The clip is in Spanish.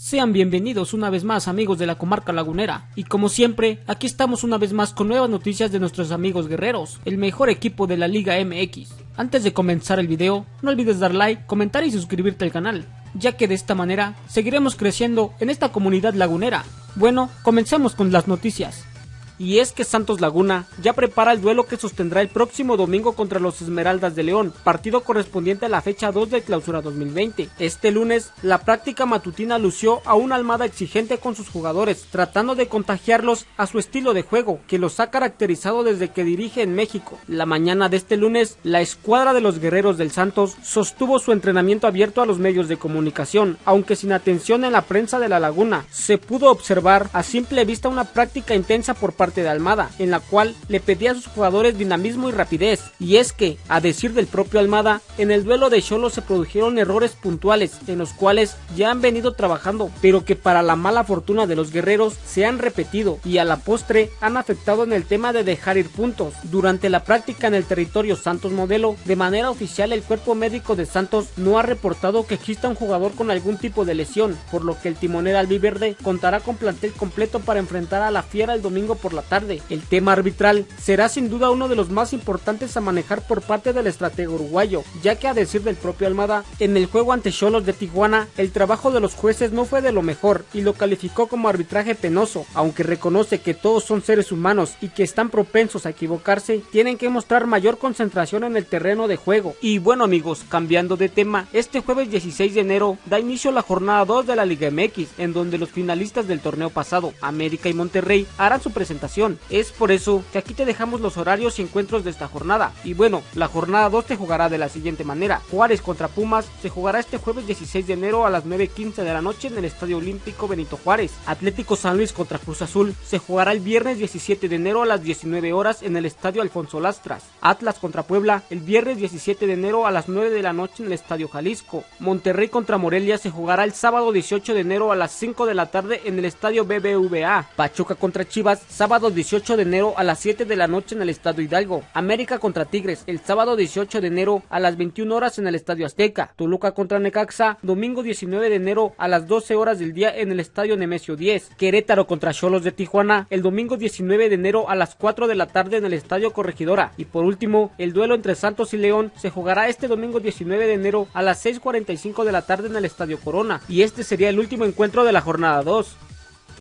Sean bienvenidos una vez más amigos de la comarca lagunera y como siempre aquí estamos una vez más con nuevas noticias de nuestros amigos guerreros, el mejor equipo de la Liga MX. Antes de comenzar el video no olvides dar like, comentar y suscribirte al canal, ya que de esta manera seguiremos creciendo en esta comunidad lagunera. Bueno, comencemos con las noticias y es que Santos Laguna ya prepara el duelo que sostendrá el próximo domingo contra los Esmeraldas de León, partido correspondiente a la fecha 2 de clausura 2020. Este lunes, la práctica matutina lució a una almada exigente con sus jugadores, tratando de contagiarlos a su estilo de juego, que los ha caracterizado desde que dirige en México. La mañana de este lunes, la escuadra de los guerreros del Santos sostuvo su entrenamiento abierto a los medios de comunicación, aunque sin atención en la prensa de la laguna. Se pudo observar a simple vista una práctica intensa por parte de Almada, en la cual le pedía a sus jugadores dinamismo y rapidez. Y es que, a decir del propio Almada, en el duelo de Cholo se produjeron errores puntuales, en los cuales ya han venido trabajando, pero que para la mala fortuna de los guerreros se han repetido y a la postre han afectado en el tema de dejar ir puntos. Durante la práctica en el territorio Santos Modelo, de manera oficial el cuerpo médico de Santos no ha reportado que exista un jugador con algún tipo de lesión, por lo que el timonel albiverde contará con plantel completo para enfrentar a la Fiera el domingo por la tarde. El tema arbitral será sin duda uno de los más importantes a manejar por parte del estratega uruguayo, ya que a decir del propio Almada, en el juego ante Cholos de Tijuana, el trabajo de los jueces no fue de lo mejor y lo calificó como arbitraje penoso, aunque reconoce que todos son seres humanos y que están propensos a equivocarse, tienen que mostrar mayor concentración en el terreno de juego. Y bueno amigos, cambiando de tema, este jueves 16 de enero da inicio la jornada 2 de la Liga MX, en donde los finalistas del torneo pasado, América y Monterrey, harán su presentación es por eso que aquí te dejamos los horarios y encuentros de esta jornada. Y bueno, la jornada 2 te jugará de la siguiente manera. Juárez contra Pumas se jugará este jueves 16 de enero a las 9.15 de la noche en el Estadio Olímpico Benito Juárez. Atlético San Luis contra Cruz Azul se jugará el viernes 17 de enero a las 19 horas en el Estadio Alfonso Lastras. Atlas contra Puebla el viernes 17 de enero a las 9 de la noche en el Estadio Jalisco. Monterrey contra Morelia se jugará el sábado 18 de enero a las 5 de la tarde en el Estadio BBVA. Pachuca contra Chivas sábado 18 de enero a las 7 de la noche en el Estadio Hidalgo. América contra Tigres el sábado 18 de enero a las 21 horas en el Estadio Azteca. Toluca contra Necaxa domingo 19 de enero a las 12 horas del día en el Estadio Nemesio 10. Querétaro contra Cholos de Tijuana el domingo 19 de enero a las 4 de la tarde en el Estadio Corregidora. Y por último, el duelo entre Santos y León se jugará este domingo 19 de enero a las 6.45 de la tarde en el Estadio Corona. Y este sería el último encuentro de la jornada 2.